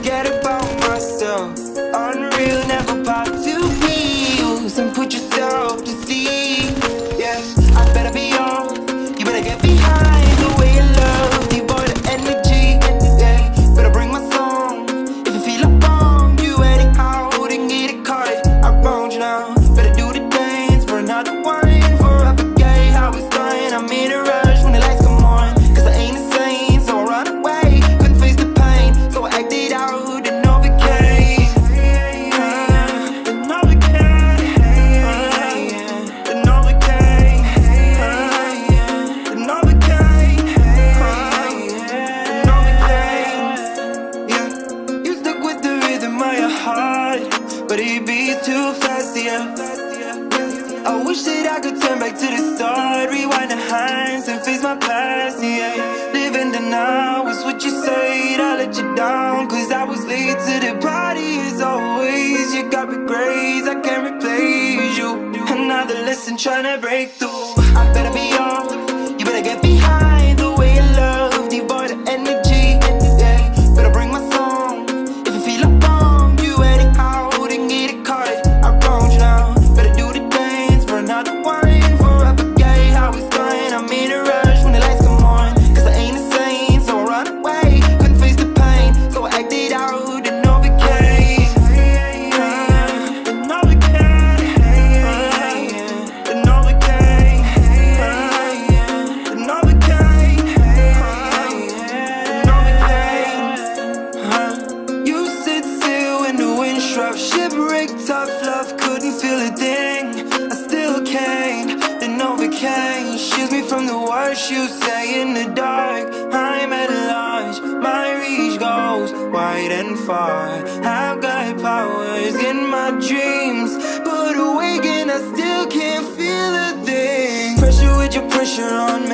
Forget about myself. Unreal, never pop two pills And put yourself to sleep. Yeah, I better be on But it beats too fast, yeah. I wish that I could turn back to the start Rewind the hands and face my past, yeah. Living the now is what you said I let you down cause I was late to the party as always. You got regrets, I can't replace you. Another lesson trying to break through. I better be on, struck Shipwrecked tough love, couldn't feel a thing. I still can't, then overcame Shields me from the worst you say in the dark. I'm at large, my reach goes wide and far. I've got powers in my dreams But awaken, I still can't feel a thing. Pressure with your pressure on me